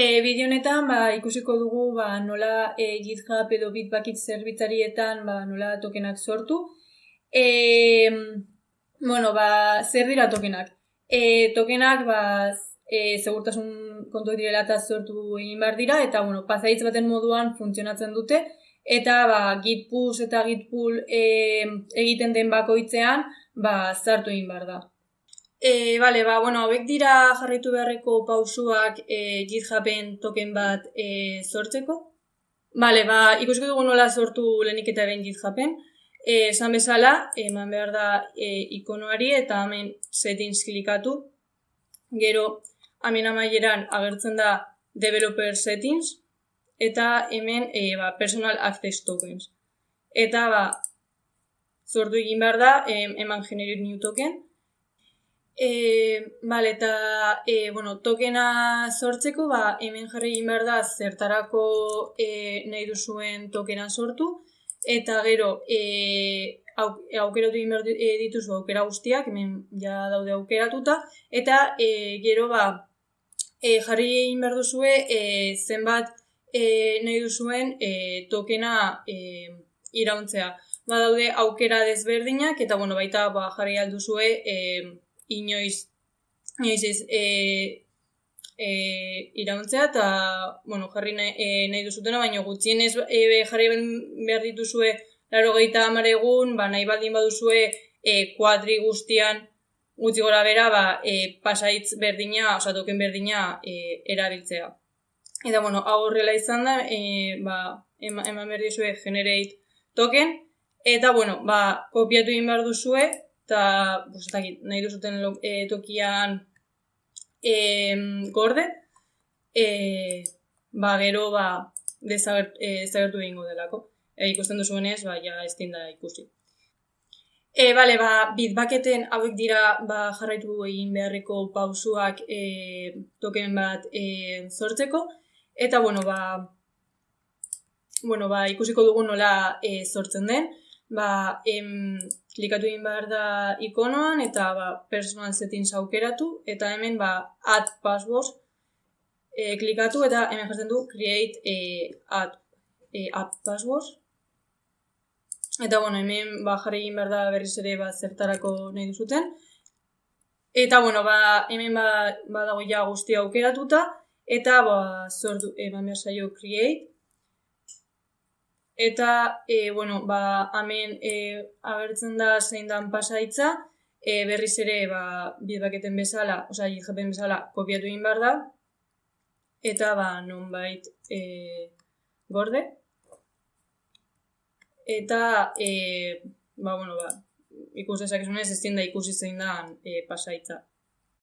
E, bideo honetan ba, ikusiko dugu ba, nola e, GitHub edo Bitbucket zerbitzarietan ba, nola tokenak sortu. E, bueno, ba, zer dira tokenak? E, tokenak ba, e, segurtasun kontu direla eta sortu egin behar dira, eta bueno, pasaitz baten moduan funtzionatzen dute, eta ba, git push eta git pull e, egiten den bakoitzean ba, zartu egin behar da. E, bale, ba, bueno, hauek dira jarraitu beharreko pausuak e, GitHuben token bat e, sortzeko. Bale, ba, ikusiko dugu nola sortu lehenik eta ben GitHuben. Esan bezala, eman behar da e, ikonoari eta hemen settings klikatu. Gero, hemen amaieran agertzen da developer settings eta hemen e, ba, personal access tokens. Eta, ba, sortu egin behar da, eman generate new token. E, vale, eta e, bueno, tokena sortzeko, ba, hemen jarri egin behar da zertarako e, nahi duzuen tokena sortu, eta gero e, au, aukeratu egin behar dituzu aukera guztiak, hemen ja daude aukeratuta, eta e, gero ba, e, jarri egin behar duzue e, zenbat e, nahi duzuen e, tokena e, irauntzea. Ba, daude aukera desberdinak, eta bueno, baita ba, jarri alduzue e, inoiz, inoiz ez e, e, irauntzea eta bueno, jarri nahi, e, nahi duzutena, baina gutxienez e, jarri behar dituzue laro gehieta amaregun, ba, nahi baldin baduzue e, kuadri guztian gutxi gora bera, ba, e, pasaitz berdina, osa token berdina e, erabiltzea. Eta, bueno, hau horrela izan da, e, ba, eman behar dizue generate token, eta, bueno, ba, kopiatu egin behar duzue, eta pues, nahi duzuten e, tokian e, gorde, e, ba, gero ba, dezagertu egingo delako. E, ikusten duzuenez, ba, ja ez da ikusi. E, bale, ba, bitbaketen hauek dira ba, jarraitu egin beharreko pausuak e, token bat e, sortzeko. Eta, bueno, ba, bueno, ba, ikusiko dugu nola e, sortzen den. Ba, em, klikatu egin behar da ikonoan eta ba, personal settings aukeratu eta hemen ba, add passwords e, klikatu eta hemen jartzen du create e, add, e, add passwords eta bueno, hemen ba, jarri egin behar da berriz ere ba, zertarako nahi duzuten. Eta bueno, ba, hemen ba, ba dago ja guztia aukeratuta eta ba, sortu, eman behar zaio create Eta, e, bueno, ba, hemen e, agertzen da zein dan pasaitza, e, berriz ere, ba, bidbaketen bezala, oza, jitzen bezala, kopiatu egin behar da, eta, ba, non bait, e, gorde. Eta, e, ba, bueno, ba, ikus dezakezunez, ez da ikusi zein dan e, pasaitza.